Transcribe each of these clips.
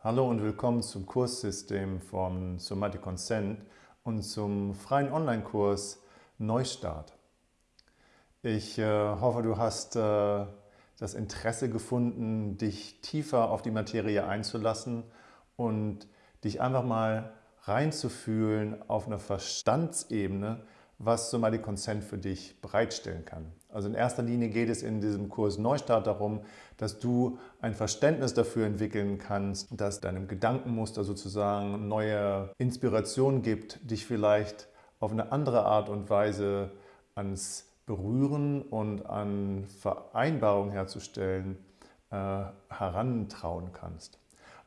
Hallo und willkommen zum Kurssystem von Somatic Consent und zum freien Online-Kurs Neustart. Ich äh, hoffe, du hast äh, das Interesse gefunden, dich tiefer auf die Materie einzulassen und dich einfach mal reinzufühlen auf einer Verstandsebene, was Somatic Consent für dich bereitstellen kann. Also in erster Linie geht es in diesem Kurs Neustart darum, dass du ein Verständnis dafür entwickeln kannst, dass deinem Gedankenmuster sozusagen neue Inspiration gibt, dich vielleicht auf eine andere Art und Weise ans Berühren und an Vereinbarungen herzustellen äh, herantrauen kannst.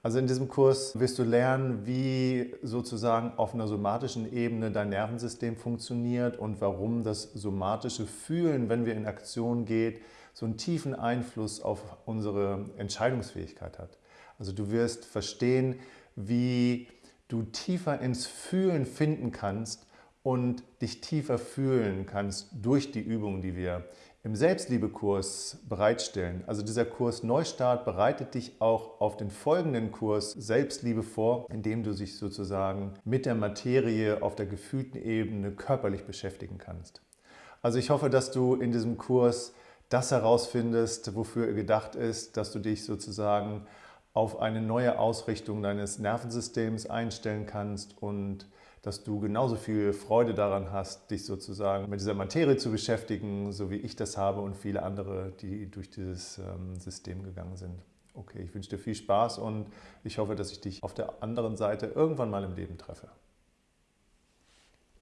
Also in diesem Kurs wirst du lernen, wie sozusagen auf einer somatischen Ebene dein Nervensystem funktioniert und warum das somatische Fühlen, wenn wir in Aktion gehen, so einen tiefen Einfluss auf unsere Entscheidungsfähigkeit hat. Also du wirst verstehen, wie du tiefer ins Fühlen finden kannst und dich tiefer fühlen kannst durch die Übungen, die wir im Selbstliebekurs bereitstellen. Also dieser Kurs Neustart bereitet dich auch auf den folgenden Kurs Selbstliebe vor, indem du dich sozusagen mit der Materie auf der gefühlten Ebene körperlich beschäftigen kannst. Also ich hoffe, dass du in diesem Kurs das herausfindest, wofür er gedacht ist, dass du dich sozusagen auf eine neue Ausrichtung deines Nervensystems einstellen kannst und dass du genauso viel Freude daran hast, dich sozusagen mit dieser Materie zu beschäftigen, so wie ich das habe und viele andere, die durch dieses ähm, System gegangen sind. Okay, ich wünsche dir viel Spaß und ich hoffe, dass ich dich auf der anderen Seite irgendwann mal im Leben treffe.